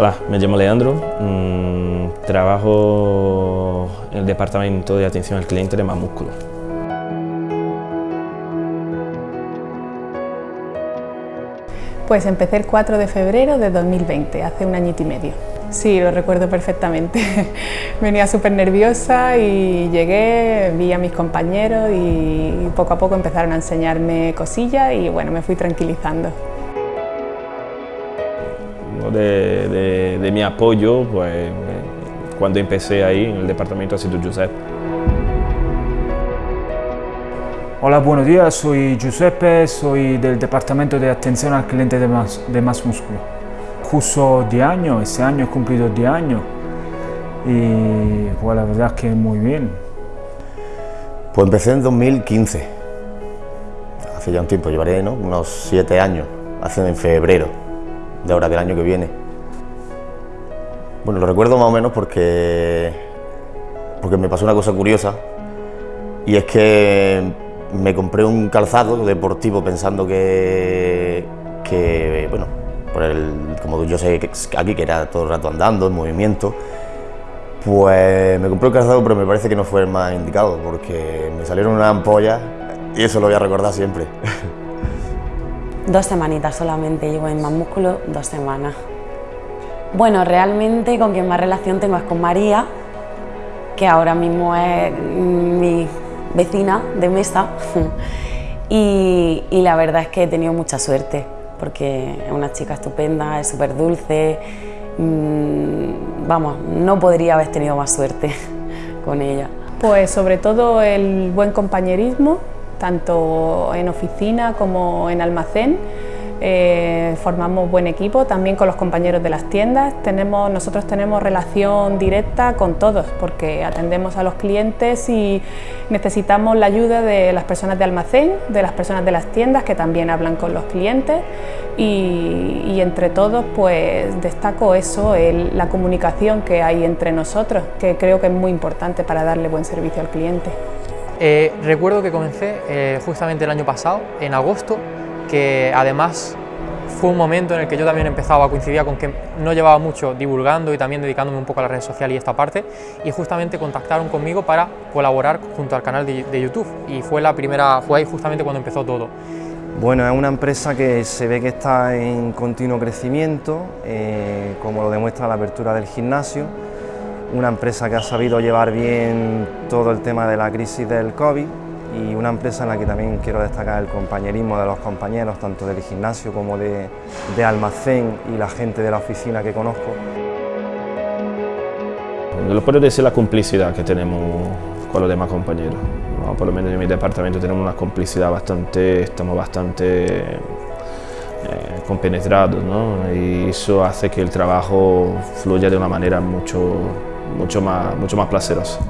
Hola, me llamo Leandro, mm, trabajo en el departamento de atención al cliente de Más Músculo. Pues empecé el 4 de febrero de 2020, hace un añito y medio. Sí, lo recuerdo perfectamente. Venía súper nerviosa y llegué, vi a mis compañeros y poco a poco empezaron a enseñarme cosillas y bueno, me fui tranquilizando. De, de mi apoyo, pues cuando empecé ahí en el departamento ha sido Giuseppe. Hola, buenos días, soy Giuseppe, soy del Departamento de Atención al Cliente de Más, de Más Músculo. Curso 10 años, este año he cumplido 10 años y pues la verdad es que muy bien. Pues empecé en 2015, hace ya un tiempo, llevaré ¿no? unos 7 años, hace en febrero de ahora del año que viene. Bueno, lo recuerdo más o menos porque, porque me pasó una cosa curiosa y es que me compré un calzado deportivo pensando que, que bueno, como yo sé aquí que era todo el rato andando, en movimiento, pues me compré un calzado pero me parece que no fue el más indicado porque me salieron una ampolla y eso lo voy a recordar siempre. Dos semanitas solamente, llevo en más músculo dos semanas. Bueno, realmente con quien más relación tengo es con María, que ahora mismo es mi vecina de mesa y, la verdad es que he tenido mucha suerte porque es una chica estupenda, es súper dulce, mm, vamos, no podría haber tenido más suerte con ella. Pues sobre todo el buen compañerismo, tanto en oficina como en almacén, eh, formamos buen equipo también con los compañeros de las tiendas. Nosotros tenemos relación directa con todos porque atendemos a los clientes y necesitamos la ayuda de las personas de almacén, de las personas de las tiendas que también hablan con los clientes y, entre todos pues destaco eso, la comunicación que hay entre nosotros que creo que es muy importante para darle buen servicio al cliente. Eh, recuerdo que comencé eh, justamente el año pasado, en agosto, que además fue un momento en el que yo también empezaba a coincidir con que no llevaba mucho divulgando y también dedicándome un poco a las redes sociales y esta parte y justamente contactaron conmigo para colaborar junto al canal de, YouTube y fue la primera, fue ahí justamente cuando empezó todo. Bueno, es una empresa que se ve que está en continuo crecimiento, eh, como lo demuestra la apertura del gimnasio, una empresa que ha sabido llevar bien todo el tema de la crisis del COVID y una empresa en la que también quiero destacar el compañerismo de los compañeros, tanto del gimnasio como de, almacén y la gente de la oficina que conozco. Lo puedo decir la complicidad que tenemos con los demás compañeros. Por lo menos en mi departamento tenemos una complicidad bastante, estamos bastante eh, compenetrados ¿no? y eso hace que el trabajo fluya de una manera mucho, mucho, más, mucho más placerosa.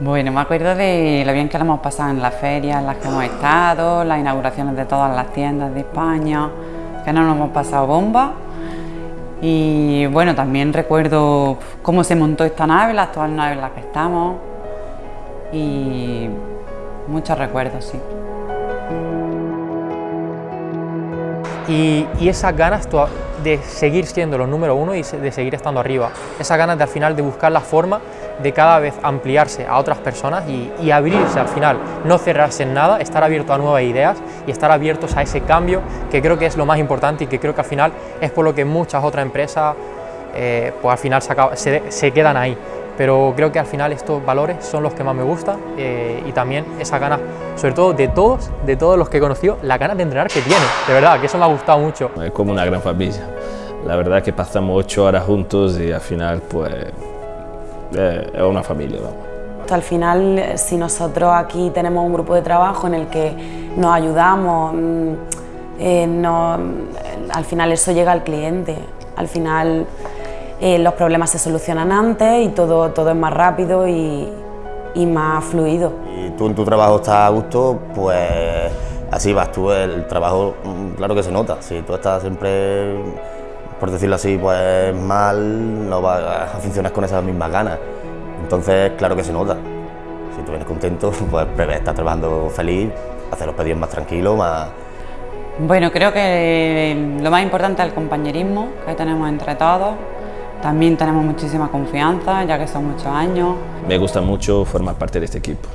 Bueno, me acuerdo de lo bien que lo hemos pasado en las ferias en las que hemos estado, las inauguraciones de todas las tiendas de España, que no nos hemos pasado bomba. Y bueno, también recuerdo cómo se montó esta nave, la actual nave en la que estamos. Y muchos recuerdos, sí. Y, esas ganas de seguir siendo los número uno y de seguir estando arriba. Esas ganas de al final de buscar la forma de cada vez ampliarse a otras personas y, abrirse al final, no cerrarse en nada, estar abierto a nuevas ideas y estar abiertos a ese cambio que creo que es lo más importante y que creo que al final es por lo que muchas otras empresas eh, pues al final se, quedan ahí. Pero creo que al final estos valores son los que más me gustan eh, y también esa ganas, sobre todo de todos, de todos los que he conocido, la ganas de entrenar que tiene, de verdad, que eso me ha gustado mucho. Es como una gran familia. La verdad es que pasamos ocho horas juntos y al final pues eh, es una familia. Al final, si nosotros aquí tenemos un grupo de trabajo en el que nos ayudamos, mm, eh, al final eso llega al cliente. Al final eh, los problemas se solucionan antes y todo, todo es más rápido y, y más fluido. Y tú en tu trabajo estás a gusto, pues así vas tú, el trabajo mm, claro que se nota, si tú estás siempre por decirlo así, pues mal, no vas a funcionar con esas mismas ganas. Entonces, claro que se nota. Si tú vienes contento, pues estás trabajando feliz, hacer los pedidos más tranquilos, más, Bueno, creo que lo más importante es el compañerismo que tenemos entre todos. También tenemos muchísima confianza, ya que son muchos años. Me gusta mucho formar parte de este equipo.